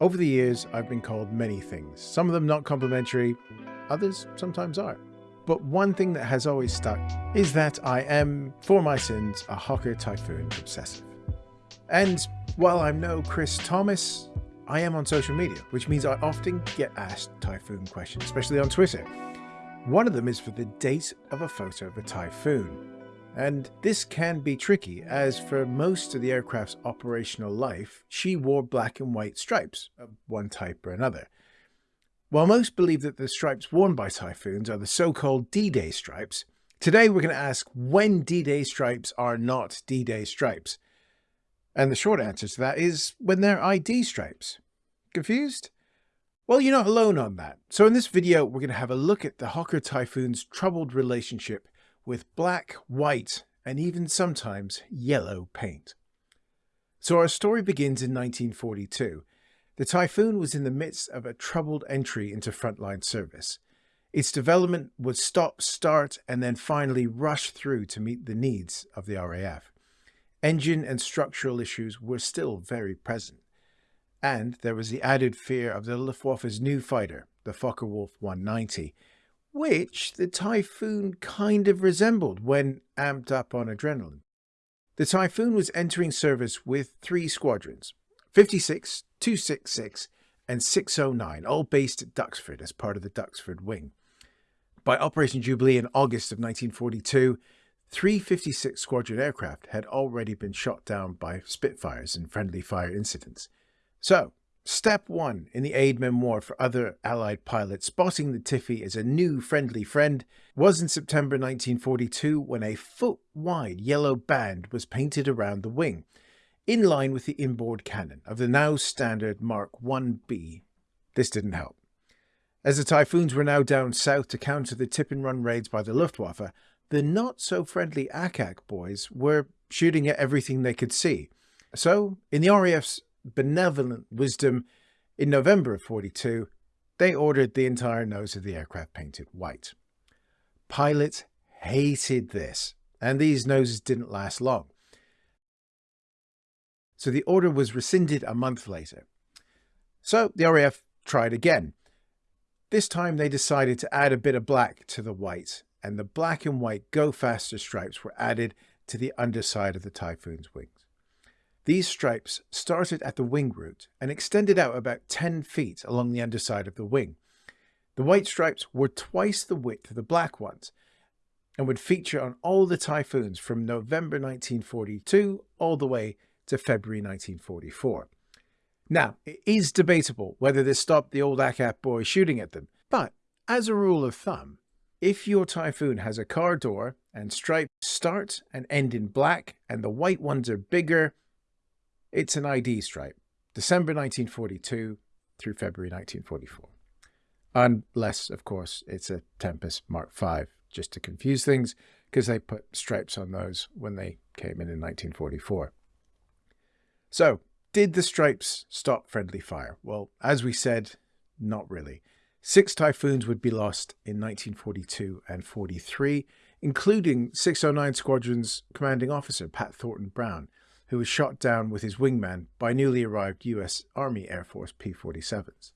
Over the years, I've been called many things, some of them not complimentary, others sometimes are. But one thing that has always stuck is that I am, for my sins, a Hawker Typhoon obsessive. And while I'm no Chris Thomas, I am on social media, which means I often get asked Typhoon questions, especially on Twitter. One of them is for the date of a photo of a Typhoon. And this can be tricky, as for most of the aircraft's operational life, she wore black and white stripes of one type or another. While most believe that the stripes worn by Typhoons are the so-called D-Day stripes, today we're going to ask when D-Day stripes are not D-Day stripes. And the short answer to that is when they're ID stripes. Confused? Well, you're not alone on that. So in this video, we're going to have a look at the Hawker Typhoon's troubled relationship with black, white, and even sometimes yellow paint. So our story begins in 1942. The Typhoon was in the midst of a troubled entry into frontline service. Its development would stop, start, and then finally rush through to meet the needs of the RAF. Engine and structural issues were still very present. And there was the added fear of the Luftwaffe's new fighter, the Focke-Wulf 190, which the Typhoon kind of resembled when amped up on adrenaline. The Typhoon was entering service with three squadrons, 56, 266, and 609, all based at Duxford as part of the Duxford Wing. By Operation Jubilee in August of 1942, three 56 Squadron aircraft had already been shot down by Spitfires in friendly fire incidents. So, Step 1 in the aid memoir for other Allied pilots spotting the Tiffy as a new friendly friend was in September 1942 when a foot-wide yellow band was painted around the wing, in line with the inboard cannon of the now standard Mark 1B. This didn't help. As the Typhoons were now down south to counter the tip-and-run raids by the Luftwaffe, the not-so-friendly Ack boys were shooting at everything they could see. So, in the RAF's benevolent wisdom, in November of 42, they ordered the entire nose of the aircraft painted white. Pilots hated this, and these noses didn't last long. So the order was rescinded a month later. So the RAF tried again. This time they decided to add a bit of black to the white, and the black and white Go Faster stripes were added to the underside of the Typhoon's wings. These stripes started at the wing root and extended out about 10 feet along the underside of the wing. The white stripes were twice the width of the black ones and would feature on all the Typhoons from November 1942 all the way to February 1944. Now, it is debatable whether this stopped the old ack-ack boys shooting at them, but as a rule of thumb, if your Typhoon has a car door and stripes start and end in black and the white ones are bigger, it's an ID stripe, December 1942 through February 1944. Unless, of course, it's a Tempest Mark V, just to confuse things, because they put stripes on those when they came in in 1944. So, did the stripes stop friendly fire? Well, as we said, not really. Six Typhoons would be lost in 1942 and 43, including 609 Squadron's commanding officer, Pat Thornton Brown, who was shot down with his wingman by newly arrived US Army Air Force P-47s.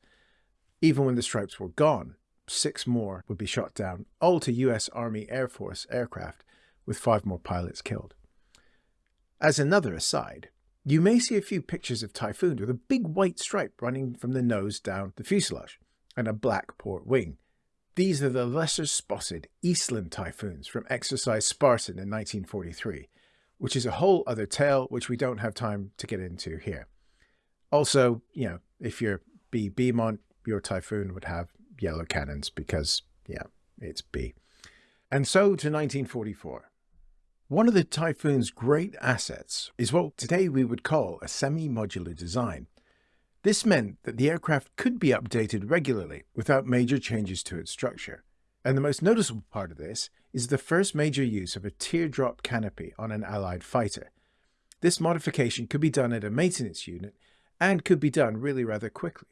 Even when the stripes were gone, six more would be shot down, all to US Army Air Force aircraft, with five more pilots killed. As another aside, you may see a few pictures of Typhoons with a big white stripe running from the nose down the fuselage, and a black port wing. These are the lesser spotted Eastland Typhoons from Exercise Spartan in 1943, which is a whole other tale, which we don't have time to get into here. Also, you know, if you're Bee Beamont, your Typhoon would have yellow cannons because, yeah, it's Bee. And so to 1944. One of the Typhoon's great assets is what today we would call a semi-modular design. This meant that the aircraft could be updated regularly without major changes to its structure. And the most noticeable part of this is the first major use of a teardrop canopy on an Allied fighter. This modification could be done at a maintenance unit and could be done really rather quickly.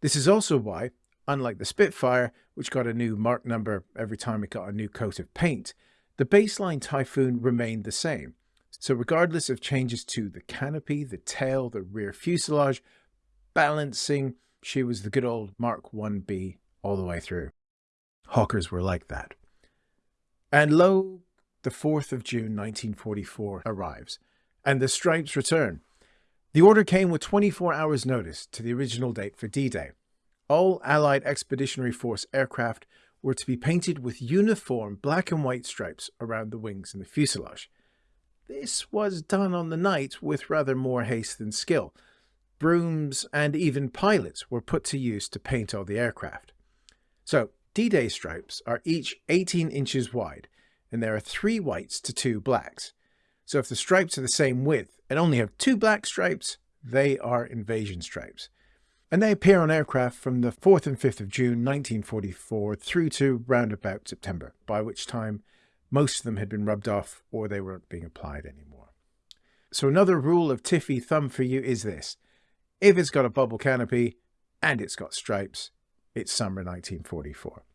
This is also why, unlike the Spitfire, which got a new mark number every time it got a new coat of paint, the baseline Typhoon remained the same. So regardless of changes to the canopy, the tail, the rear fuselage, balancing, she was the good old Mark 1B all the way through. Hawkers were like that. And lo, the 4th of June 1944 arrives, and the stripes return. The order came with 24 hours notice to the original date for D-Day. All Allied Expeditionary Force aircraft were to be painted with uniform black and white stripes around the wings and the fuselage. This was done on the night with rather more haste than skill. Brooms and even pilots were put to use to paint all the aircraft. So D-Day stripes are each 18 inches wide, and there are three whites to two blacks. So if the stripes are the same width and only have two black stripes, they are invasion stripes. And they appear on aircraft from the 4th and 5th of June 1944 through to round about September, by which time most of them had been rubbed off or they weren't being applied anymore. So another rule of Tiffy thumb for you is this. If it's got a bubble canopy and it's got stripes, it's summer 1944.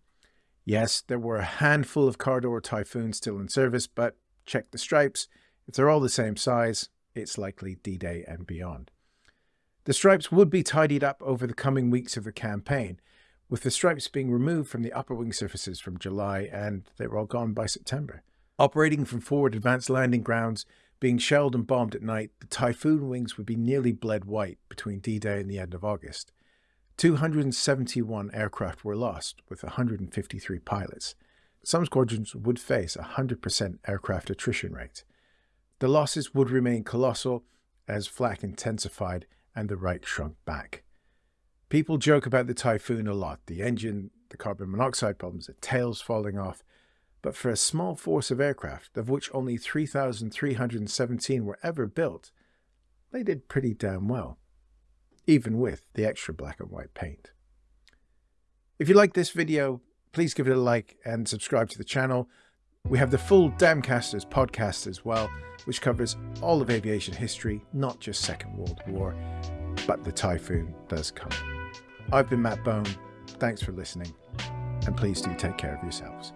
Yes, there were a handful of car door Typhoons still in service, but check the stripes. If they're all the same size, it's likely D-Day and beyond. The stripes would be tidied up over the coming weeks of the campaign, with the stripes being removed from the upper wing surfaces from July and they were all gone by September. Operating from forward advanced landing grounds, being shelled and bombed at night, the Typhoon wings would be nearly bled white between D-Day and the end of August. 271 aircraft were lost, with 153 pilots. Some squadrons would face a 100% aircraft attrition rate. The losses would remain colossal as flak intensified and the Reich shrunk back. People joke about the Typhoon a lot, the engine, the carbon monoxide problems, the tails falling off. But for a small force of aircraft, of which only 3,317 were ever built, they did pretty damn well, even with the extra black and white paint. If you like this video, please give it a like and subscribe to the channel. We have the full Damcasters podcast as well, which covers all of aviation history, not just Second World War, but the Typhoon does come. I've been Matt Bone. Thanks for listening, and please do take care of yourselves.